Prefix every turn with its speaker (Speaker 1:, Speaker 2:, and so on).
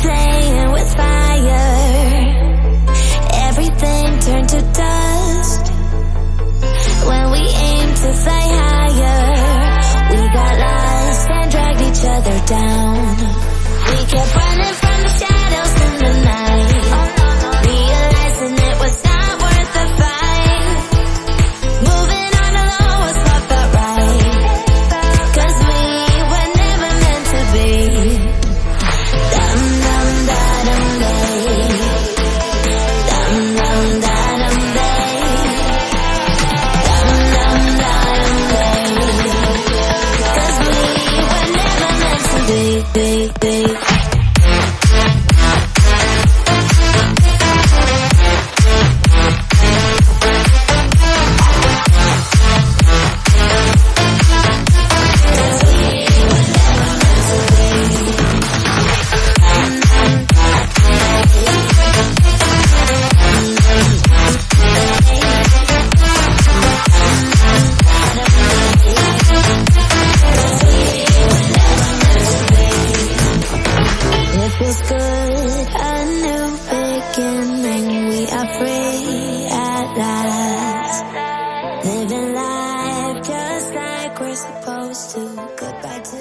Speaker 1: playing with fire. Everything turned to dust. When we aimed to fly higher We got lost and dragged each other down. We kept running be, feels good, a new beginning. We are free at last. Living life just like we're supposed to. Goodbye to